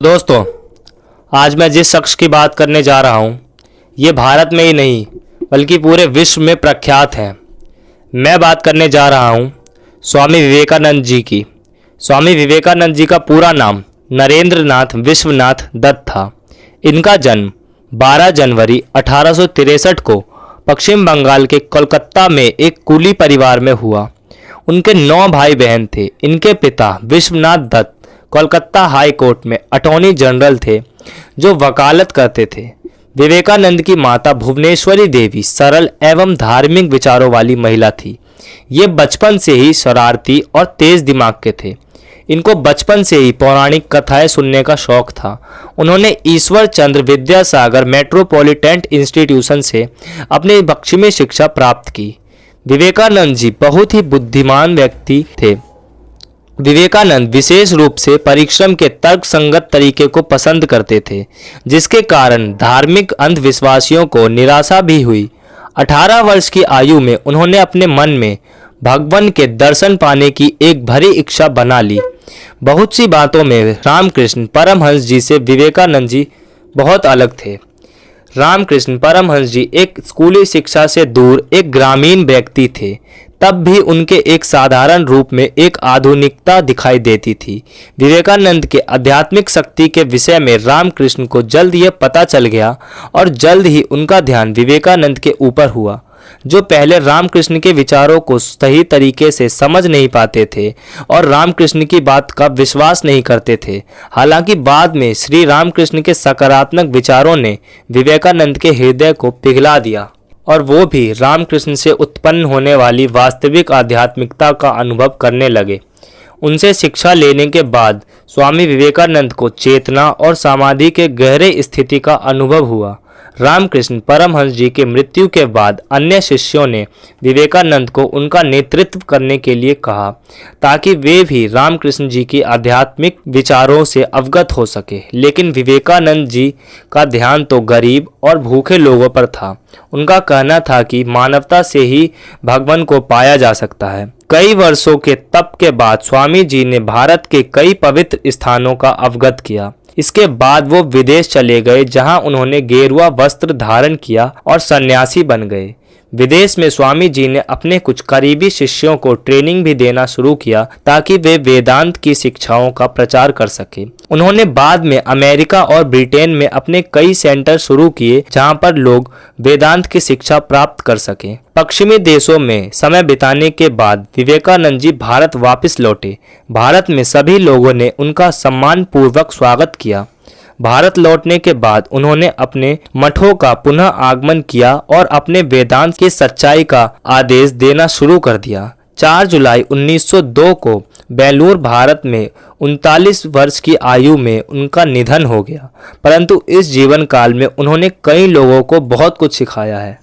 दोस्तों, आज मैं जिस शख्स की बात करने जा रहा हूँ, ये भारत में ही नहीं, बल्कि पूरे विश्व में प्रख्यात हैं। मैं बात करने जा रहा हूँ स्वामी विवेकानंद जी की। स्वामी विवेकानंद जी का पूरा नाम नरेंद्र नाथ विश्वनाथ दत्त था। इनका जन्म 12 जनवरी अठारह को पश्चिम बंगाल के कोलकाता में एक कुली परिवार में हुआ। उनके नौ भाई बहन थे। इनके पिता विश्वनाथ दत्त कोलकाता हाई कोर्ट में अटॉर्नी जनरल थे, जो वकालत करते थे। विवेकानंद की माता भुवनेश्वरी देवी सरल एवं धार्मिक विचारों वाली महिला थी। ये बचपन से ही शरारती और तेज दिमाग के थे। इनको बचपन से ही पौराणिक कथाएँ सुनने का शौक था। उन्होंने ईश्वर चंद्र विद्यासागर मेट्रोपॉलिटन इंस्टीट्यूशन से अपनी पश्चिमी शिक्षा प्राप्त की। विवेकानंद जी बहुत ही बुद्धिमान व्यक्ति थे। विवेकानंद विशेष रूप से परिश्रम के तर्क संगत तरीके को पसंद करते थे, जिसके कारण धार्मिक अंधविश्वासियों को निराशा भी हुई। 18 वर्ष की आयु में उन्होंने अपने मन में भगवान के दर्शन पाने की एक भरी इच्छा बना ली। बहुत सी बातों में रामकृष्ण परमहंस जी से विवेकानंद जी बहुत अलग थे। रामकृष्ण परमहंस जी एक स्कूली शिक्षा से दूर एक ग्रामीण व्यक्ति थे तब भी उनके एक साधारण रूप में एक आधुनिकता दिखाई देती थी। विवेकानंद के आध्यात्मिक शक्ति के विषय में रामकृष्ण को जल्द यह पता चल गया और जल्द ही उनका ध्यान विवेकानंद के ऊपर हुआ, जो पहले रामकृष्ण के विचारों को सही तरीके से समझ नहीं पाते थे और रामकृष्ण की बात का विश्वास नहीं करते थे। हालाँकि बाद में श्री रामकृष्ण के सकारात्मक विचारों ने विवेकानंद के हृदय को पिघला दिया। और वो भी रामकृष्ण से उत्पन्न होने वाली वास्तविक आध्यात्मिकता का अनुभव करने लगे। उनसे शिक्षा लेने के बाद स्वामी विवेकानंद को चेतना और समाधि के गहरे स्थिति का अनुभव हुआ। रामकृष्ण परमहंस जी के मृत्यु के बाद अन्य शिष्यों ने विवेकानंद को उनका नेतृत्व करने के लिए कहा, ताकि वे भी रामकृष्ण जी की आध्यात्मिक विचारों से अवगत हो सके। लेकिन विवेकानंद जी का ध्यान तो गरीब और भूखे लोगों पर था। उनका कहना था कि मानवता से ही भगवान को पाया जा सकता है। कई वर्षों के तप के बाद स्वामी जी ने भारत के कई पवित्र स्थानों का अवगत किया। इसके बाद वो विदेश चले गए, जहाँ उन्होंने गेरुआ वस्त्र धारण किया और सन्यासी बन गए। विदेश में स्वामी जी ने अपने कुछ करीबी शिष्यों को ट्रेनिंग भी देना शुरू किया ताकि वे वेदांत की शिक्षाओं का प्रचार कर सके। उन्होंने बाद में अमेरिका और ब्रिटेन में अपने कई सेंटर शुरू किए जहाँ पर लोग वेदांत की शिक्षा प्राप्त कर सके। पश्चिमी देशों में समय बिताने के बाद विवेकानंद जी भारत वापस लौटे। भारत में सभी लोगों ने उनका सम्मान पूर्वक स्वागत किया। भारत लौटने के बाद उन्होंने अपने मठों का पुनः आगमन किया और अपने वेदांत की सच्चाई का आदेश देना शुरू कर दिया। 4 जुलाई 1902 को बेलूर भारत में उनतालीस वर्ष की आयु में उनका निधन हो गया। परंतु इस जीवन काल में उन्होंने कई लोगों को बहुत कुछ सिखाया है।